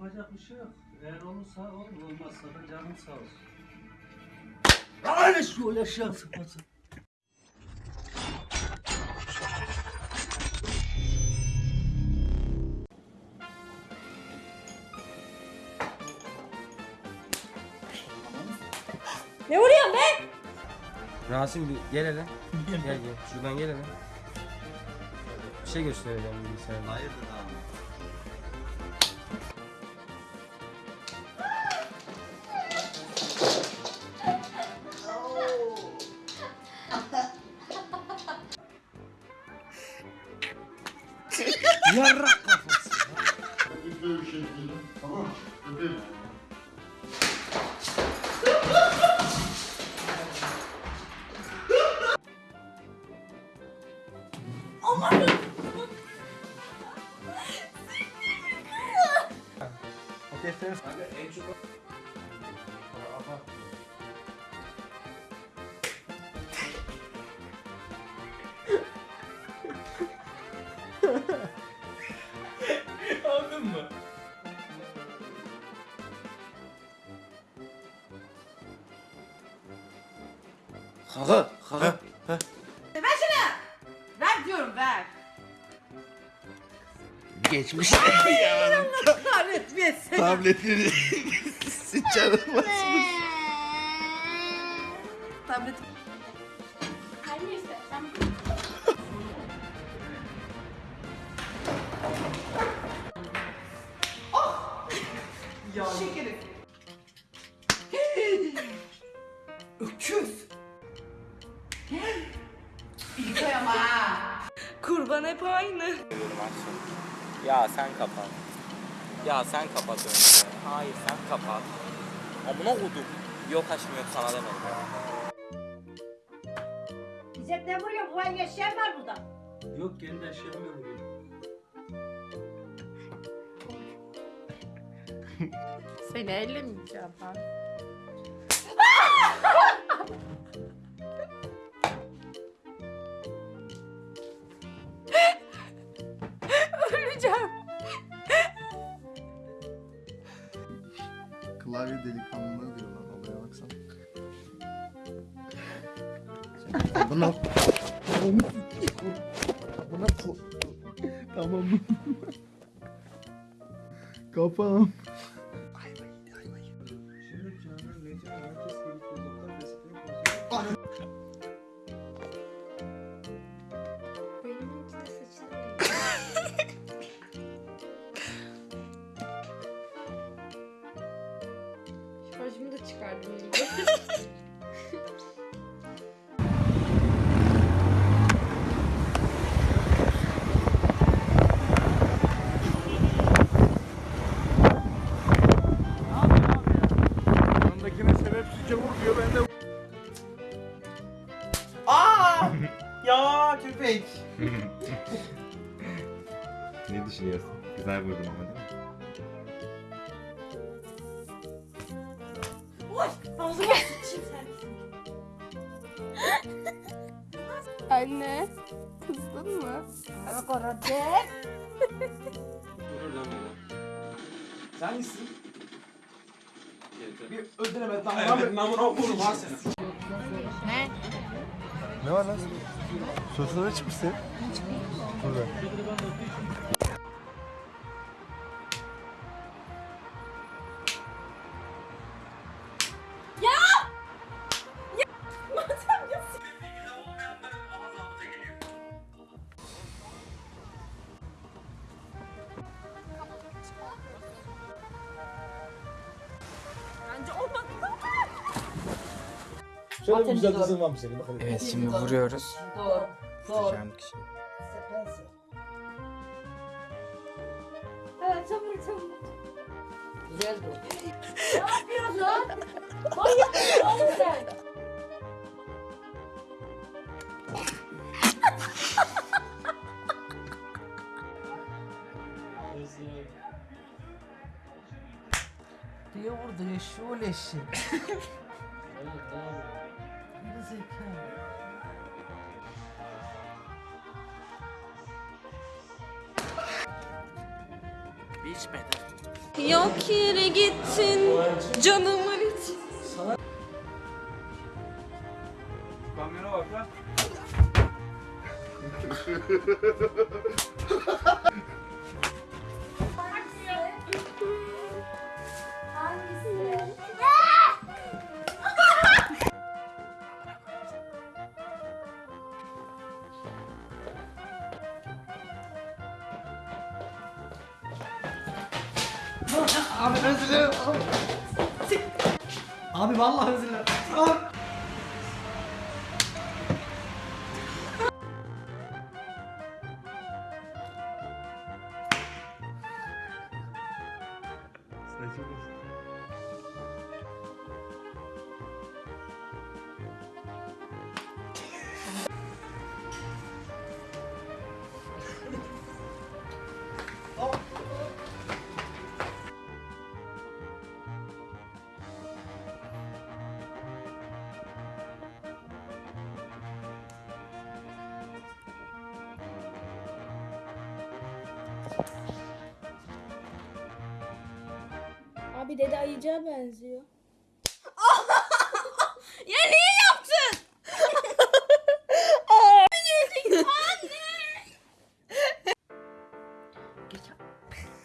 Yapacak bir şey yok. Eğer olursa olur, olmazsa da canın sağ olsun. Öyle şu yaşayan sıfatı. Ne vuruyorsun be? Rasim bir gel hele. gel gel. Şuradan gel hele. Bir şey göstereceğim bilgisayarda. Hayırdır abi? Yarrak kafası. Böyle bir şey değil. Tamam. Öpeyim. O defteri Kaka kaka. Ver diyorum ver. Geçmiş Kahretmesin. tabletleri sıçarılmaz. Tablet. Sen kapat. Ya sen kapat önce. Hayır sen kapat. Amına kodum. Yok aşkım yok sana demedim. İzzet ne vuruyor? Bu ay yaşayan var burada. Yok kendi eşyamı vuruyor. Seni ellemeyeceğim ben. Klavye delikanlılığı diyorlar olaya baksana. Buna Buna Tamam. Kafam. Da çıkardım iyice. Yanındakine sebepsiz çabuk diyor ben de Aa! ya köpek. Ne düşünüyorsun? Güzel vurdum ama değil mi? Oy! Ağzıma sıçayım sen. Anne. Kızdın mı? Bak orada. Durur lan beni. Sen misin? Bir ödüleme tamam Evet, namına okurum ha seni. Ne? Ne var lan? Sosuna çıkmışsın. Burada. Şöyle bir güzel kızın var mı senin? Bakalım. Evet şimdi vuruyoruz. Doğru. Doğru. Vuracağım kişi. Evet çabuk çabuk. Güzel bu. Ne yapıyorsun lan? Manyak mısın oğlum sen? Diye vurdu eşşoğlu eşi. Evet, tamam. Ne zekalı. Bir içmedi. Yok yere gittin canımın için. Kamyona bak lan. Abi özür dilerim. Abi vallahi özür dilerim. Abi. Abi dede ayıcığa benziyor. Ya niye yaptın?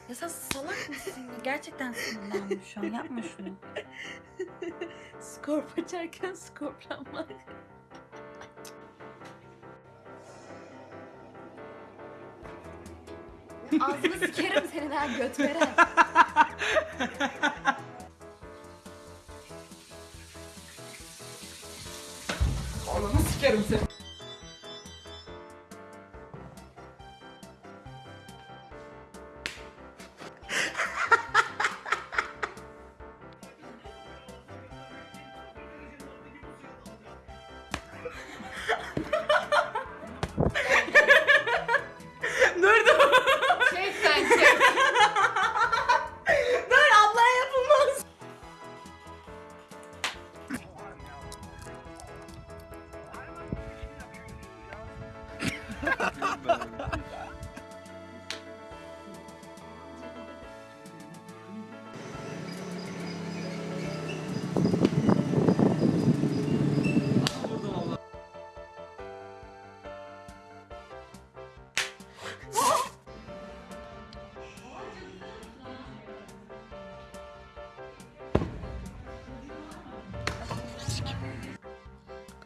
Ya sen salak mısın? Gerçekten sinirlendim şu an. Yapma şunu. Skorp açarken skorplanmak. Ağzını sikerim senin ha göt veren. Ananı sikerim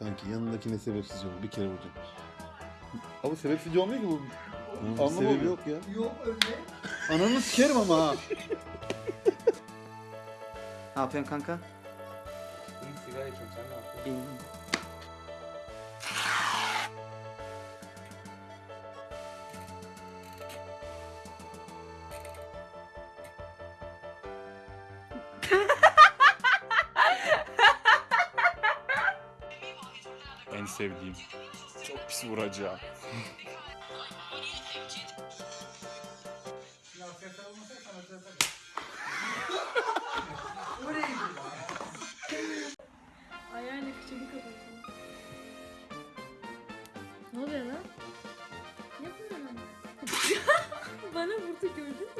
Kanki yanındakine sebepsizce vur. Bir kere vuracağım. Ama sebepsizce olmuyor ki bu. Anlamı sebebi yok ya. Yok öyle. Ananı sikerim ama ha. Ne yapıyorsun kanka? İyi sigara içiyorum sen ne yapıyorsun? İyiyim. Sevdiğim. Çok pis vuracağım. Ayağıyla kıçımı kapatalım. Ne oluyor lan? Ne yapıyorsun? Bana vurdu gördünüz mü?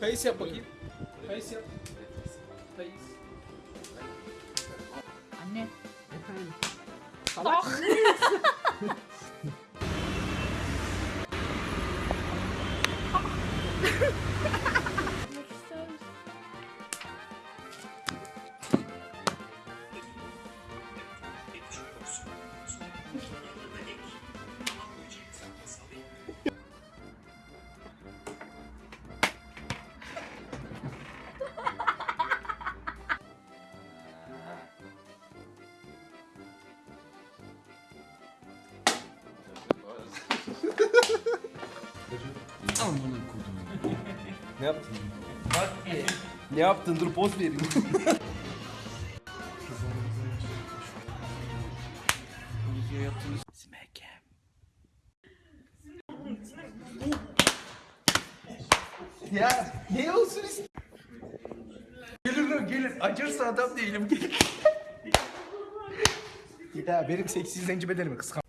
Face yap bakayım. Face yap. Face. Anne. Efendim. Yapmak Ne yaptın? Bak bir. Ne yaptın? Dur poz vereyim. ya ne olsun ist- Gelir o gelir. Acırsa adam değilim. ya benim seksi zenci bedenimi kıskan.